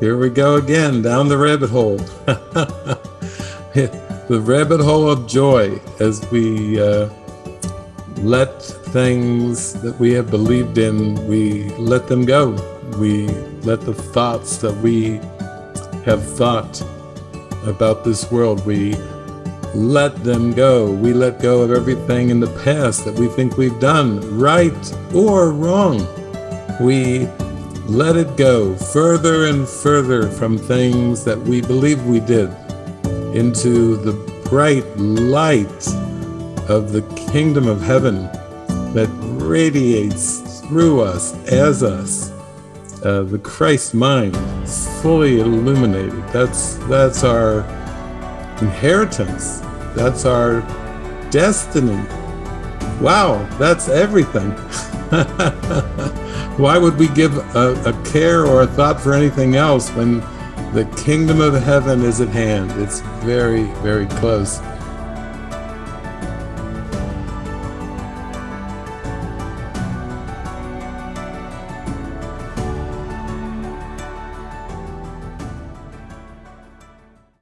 here we go again down the rabbit hole. the rabbit hole of joy as we uh, let things that we have believed in, we let them go. We let the thoughts that we have thought about this world, we let them go. We let go of everything in the past that we think we've done, right or wrong. We let it go further and further from things that we believe we did into the bright light of the kingdom of heaven that radiates through us, as us. Uh, the Christ mind, fully illuminated. That's that's our inheritance. That's our destiny. Wow, that's everything. Why would we give a, a, care or a thought for anything else when the kingdom of heaven is at hand? It's very, very close.